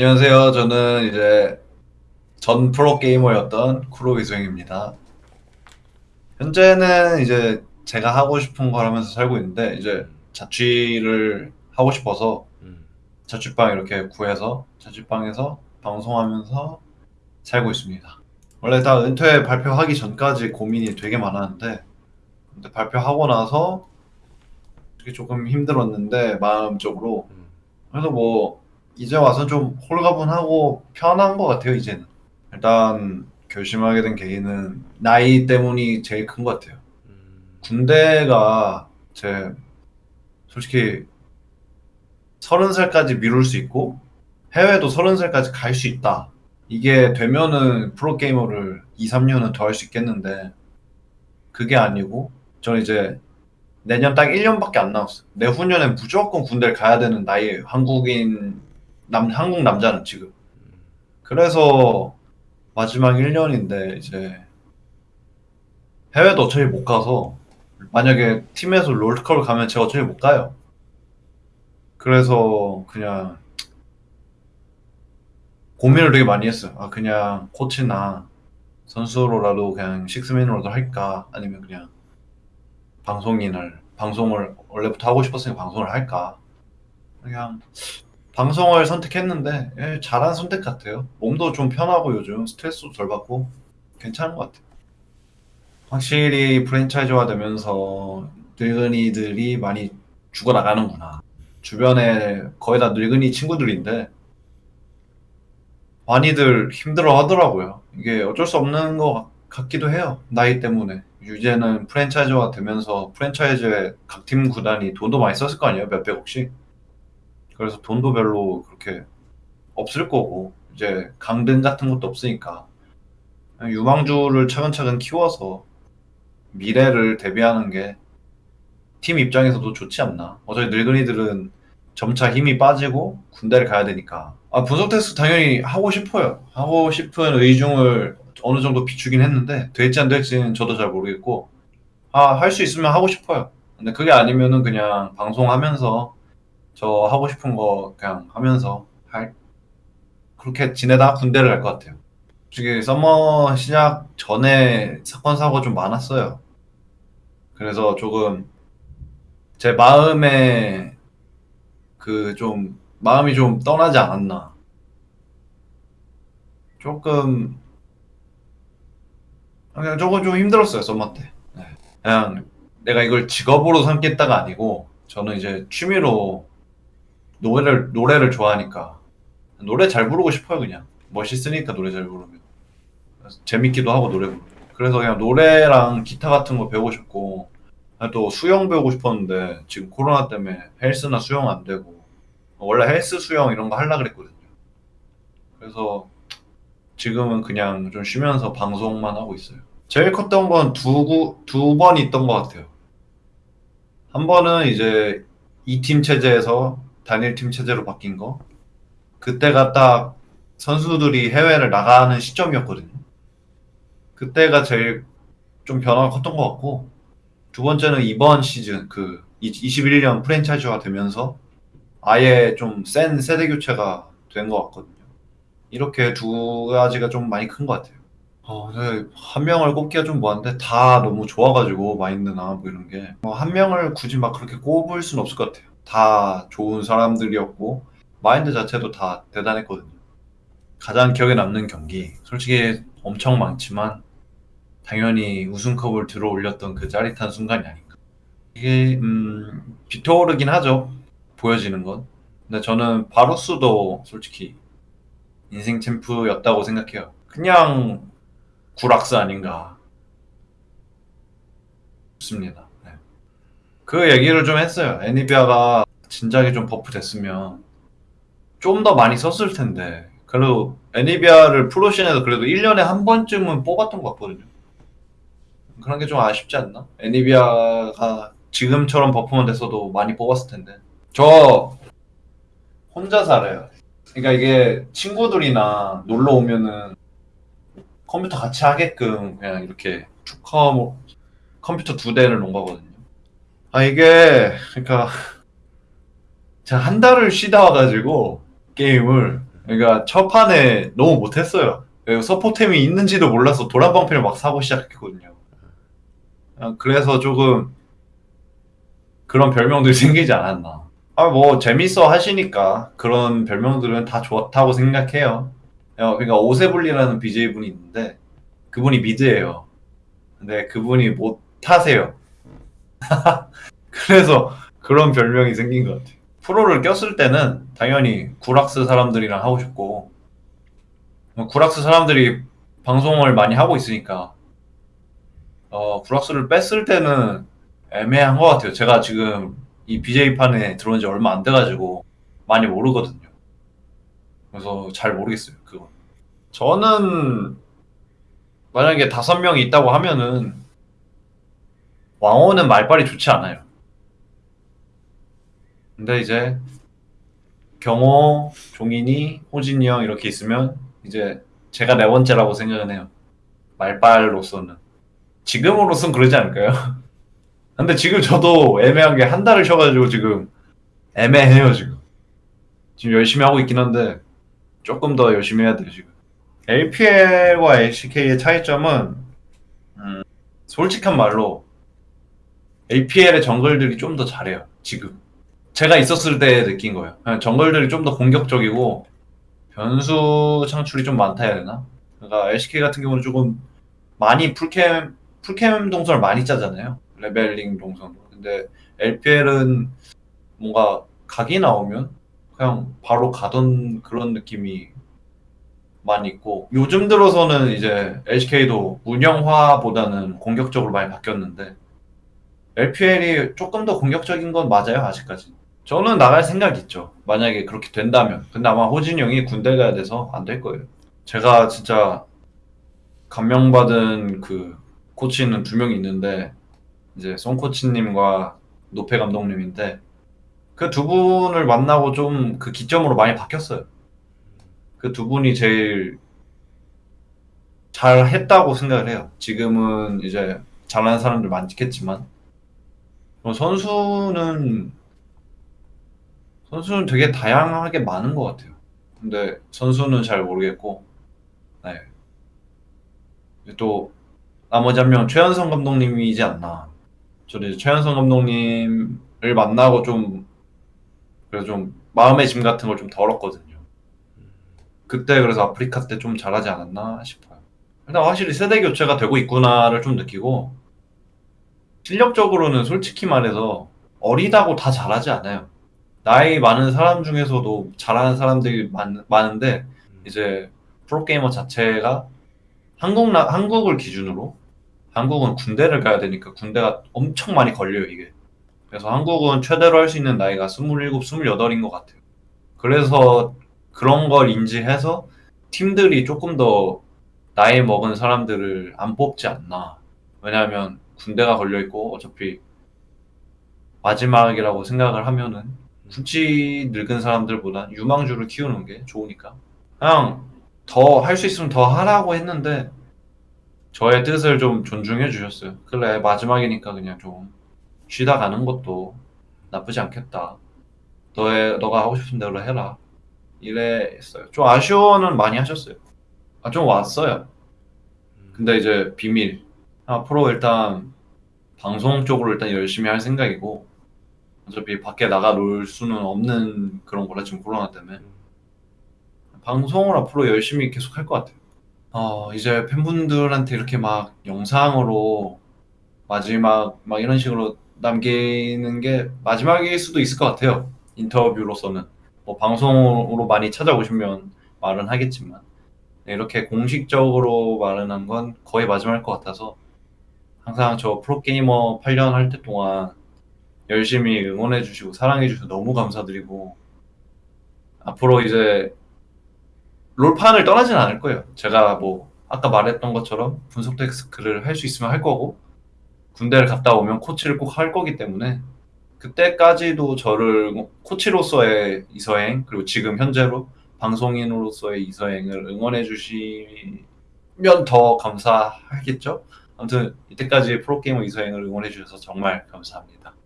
안녕하세요. 저는 이제 전 프로 게이머였던 쿠로이소행입니다. 현재는 이제 제가 하고 싶은 걸 하면서 살고 있는데 이제 자취를 하고 싶어서 음. 자취방 이렇게 구해서 자취방에서 방송하면서 살고 있습니다. 원래 다 은퇴 발표하기 전까지 고민이 되게 많았는데 근데 발표하고 나서 조금 힘들었는데 마음적으로 음. 그래서 뭐 이제 와서 좀 홀가분하고 편한 것 같아요 이제는. 일단 결심하게 된 계기는 나이 때문이 제일 큰 것 같아요. 음. 군대가 제 솔직히 서른 살까지 미룰 수 있고 해외도 서른 살까지 갈 수 있다. 이게 되면은 프로게이머를 2, 3년은 더 할 수 있겠는데 그게 아니고 저는 이제 내년 딱 1년밖에 안 남았어요. 내후년엔 무조건 군대를 가야 되는 나이에요. 한국인 남 한국 남자는 지금 그래서 마지막 1년인데 이제 해외도 어차피 못 가서 만약에 팀에서 롤드컵을 가면 제가 어차피 못 가요. 그래서 그냥 고민을 되게 많이 했어요. 아 그냥 코치나 선수로라도 그냥 식스맨으로도 할까 아니면 그냥 방송인을 방송을 원래부터 하고 싶었으니까 방송을 할까 그냥 방송을 선택했는데 예, 잘한 선택 같아요. 몸도 좀 편하고 요즘 스트레스도 덜 받고 괜찮은 것 같아요. 확실히 프랜차이즈화 되면서 늙은이들이 많이 죽어나가는구나. 주변에 거의 다 늙은이 친구들인데 많이들 힘들어 하더라고요. 이게 어쩔 수 없는 것 같기도 해요. 나이 때문에. 이제는 프랜차이즈화 되면서 프랜차이즈에 각팀 구단이 돈도 많이 썼을 거 아니에요? 몇백억씩. 그래서 돈도 별로 그렇게 없을 거고 이제 강등 같은 것도 없으니까 유망주를 차근차근 키워서 미래를 대비하는 게 팀 입장에서도 좋지 않나. 어차피 늙은이들은 점차 힘이 빠지고 군대를 가야 되니까. 아, 분석 테스트 당연히 하고 싶어요. 하고 싶은 의중을 어느 정도 비추긴 했는데 될지 안 될지는 저도 잘 모르겠고 아, 할 수 있으면 하고 싶어요. 근데 그게 아니면은 그냥 방송하면서 저 하고 싶은 거 그냥 하면서 할 그렇게 지내다 군대를 갈 것 같아요. 솔직히 서머 시작 전에 사건 사고 좀 많았어요. 그래서 조금 제 마음에 그 좀 마음이 좀 떠나지 않았나. 조금 그냥 조금 좀 힘들었어요 서머 때. 네. 그냥 내가 이걸 직업으로 삼겠다가 아니고 저는 이제 취미로 노래를 노래를 좋아하니까. 노래 잘 부르고 싶어요 그냥. 멋있으니까 노래 잘 부르면. 재밌기도 하고 노래 부르면. 그래서 그냥 노래랑 기타 같은 거 배우고 싶고. 아, 또 수영 배우고 싶었는데 지금 코로나 때문에 헬스나 수영 안 되고. 원래 헬스 수영 이런 거 하려 그랬거든요. 그래서 지금은 그냥 좀 쉬면서 방송만 하고 있어요. 제일 컸던 건 두두번 있던 것 같아요. 한 번은 이제 이 팀 체제에서 단일 팀 체제로 바뀐 거 그때가 딱 선수들이 해외를 나가는 시점이었거든요. 그때가 제일 좀 변화가 컸던 것 같고 두 번째는 이번 시즌 그 21년 프랜차이즈화 되면서 아예 좀 센 세대 교체가 된 것 같거든요. 이렇게 두 가지가 좀 많이 큰 것 같아요. 어, 네, 한 명을 꼽기가 좀 뭐한데 다 너무 좋아가지고 마인드나 뭐 이런 게뭐한 명을 굳이 막 그렇게 꼽을 수는 없을 것 같아요. 다 좋은 사람들이었고 마인드 자체도 다 대단했거든요. 가장 기억에 남는 경기 솔직히 엄청 많지만 당연히 우승컵을 들어 올렸던 그 짜릿한 순간이 아닌가. 이게 음, 비토르긴 하죠. 보여지는 건. 근데 저는 바루스도 솔직히 인생 챔프였다고 생각해요. 그냥 구락스 아닌가 싶습니다. 네. 그 얘기를 좀 했어요. 애니비아가 진작에 좀 buff 됐으면 좀 더 많이 썼을 텐데 그래도 애니비아를 프로 scene에서 그래도 1년에 한 번쯤은 뽑았던 것 같거든요. 그런 게 좀 아쉽지 않나? 애니비아가 지금처럼 buff만 됐어도 많이 뽑았을 텐데 저 혼자 살아요. 그러니까 이게 친구들이나 놀러 오면은 컴퓨터 같이 하게끔 그냥 이렇게 축컴 뭐 컴퓨터 두 대를 놓은 거거든요. 아 이게 그러니까 제가 한 달을 쉬다 와가지고 게임을 그러니까 첫 판에 너무 못했어요. 서포템이 있는지도 몰라서 도란방패를 막 사고 시작했거든요. 아, 그래서 조금 그런 별명들이 생기지 않았나. 아, 뭐 재밌어 하시니까 그런 별명들은 다 좋다고 생각해요. 어, 그러니까 오세블리라는 BJ분이 있는데 그분이 미드예요. 근데 그분이 못 타세요. 그래서 그런 별명이 생긴 것 같아요. 프로를 꼈을 때는 당연히 구락스 사람들이랑 하고 싶고 구락스 사람들이 방송을 많이 하고 있으니까 어, 구락스를 뺐을 때는 애매한 것 같아요. 제가 지금 이 BJ판에 들어온 지 얼마 안 돼가지고 많이 모르거든요. 그래서 잘 모르겠어요. 그거. 저는 만약에 다섯 명이 있다고 하면은 왕호는 말빨이 좋지 않아요. 근데 이제 경호, 종인이, 호진이 형 이렇게 있으면 이제 제가 네 번째라고 생각은 해요. 말빨로서는. 지금으로선 그러지 않을까요? 근데 지금 저도 애매한 게 한 달을 쉬어가지고 지금 애매해요, 지금. 지금 열심히 하고 있긴 한데 조금 더 열심히 해야 돼요, 지금. LPL과 LCK의 차이점은 음, 솔직한 말로 LPL의 정글들이 좀 더 잘해요, 지금. 제가 있었을 때 느낀 거예요. 그냥 정글들이 좀 더 공격적이고 변수 창출이 좀 많다 해야 되나? 그러니까 LCK 같은 경우는 조금 많이 full camp full camp 동선을 많이 짜잖아요. leveling 동선. 근데 LPL은 뭔가 각이 나오면 그냥 바로 가던 그런 느낌이 많이 있고 요즘 들어서는 이제 LCK도 운영화보다는 공격적으로 많이 바뀌었는데 LPL이 조금 더 공격적인 건 맞아요 아직까지. 저는 나갈 생각 있죠. 만약에 그렇게 된다면. 근데 아마 호진이 형이 군대 가야 돼서 안 될 거예요. 제가 진짜 감명받은 그 코치는 두명 있는데 이제 송 코치님과 노페 감독님인데 그 두 분을 만나고 좀 그 기점으로 많이 바뀌었어요. 그 두 분이 제일 잘 했다고 생각을 해요. 지금은 이제 잘하는 사람들 많겠지만 어, 선수는 선수는 되게 다양하게 많은 것 같아요. 근데 선수는 잘 모르겠고 네. 또 나머지 한 명 최현성 감독님이지 않나. 저는 최현성 감독님을 만나고 좀 그래서 좀 마음의 짐 같은 걸 좀 덜었거든요. 그때 그래서 아프리카 때 좀 잘하지 않았나 싶어요. 일단 확실히 세대 교체가 되고 있구나를 좀 느끼고 실력적으로는 솔직히 말해서 어리다고 다 잘하지 않아요. 나이 많은 사람 중에서도 잘하는 사람들이 많, 많은데 이제 프로게이머 자체가 한국 나, 한국을 기준으로 한국은 군대를 가야 되니까 군대가 엄청 많이 걸려요 이게. 그래서 한국은 최대로 할 수 있는 나이가 27, 28인 것 같아요. 그래서 그런 걸 인지해서 팀들이 조금 더 나이 먹은 사람들을 안 뽑지 않나. 왜냐하면 군대가 걸려 있고 어차피 마지막이라고 생각을 하면은 굳이 늙은 사람들보다 유망주를 키우는 게 좋으니까 그냥 더 할 수 있으면 더 하라고 했는데 저의 뜻을 좀 존중해 주셨어요. 그래 마지막이니까 그냥 좀 쉬다 가는 것도 나쁘지 않겠다. 너의 너가 하고 싶은 대로 해라. 이래했어요. 좀 아쉬워는 많이 하셨어요. 아 좀 왔어요. 근데 이제 비밀. 앞으로 일단 방송 쪽으로 일단 열심히 할 생각이고 어차피 밖에 나가 놀 수는 없는 그런 거라 지금 코로나 때문에 방송을 앞으로 열심히 계속 할 것 같아요. 어 이제 팬분들한테 이렇게 막 영상으로 마지막 막 이런 식으로 남기는 게 마지막일 수도 있을 것 같아요. 인터뷰로서는 뭐 방송으로 많이 찾아오시면 말은 하겠지만 네, 이렇게 공식적으로 말은 한 건 거의 마지막일 것 같아서 항상 저 프로게이머 8년 할 때 동안 열심히 응원해 주시고 사랑해 주셔서 너무 감사드리고 앞으로 이제 롤판을 떠나진 않을 거예요. 제가 뭐 아까 말했던 것처럼 분석 데스크를 할 수 있으면 할 거고 군대를 갔다 오면 코치를 꼭 할 거기 때문에 그때까지도 저를 코치로서의 이서행 그리고 지금 현재로 방송인으로서의 이서행을 응원해 주시면 더 감사하겠죠. 아무튼 이때까지 프로게이머 이서행을 응원해 주셔서 정말 감사합니다.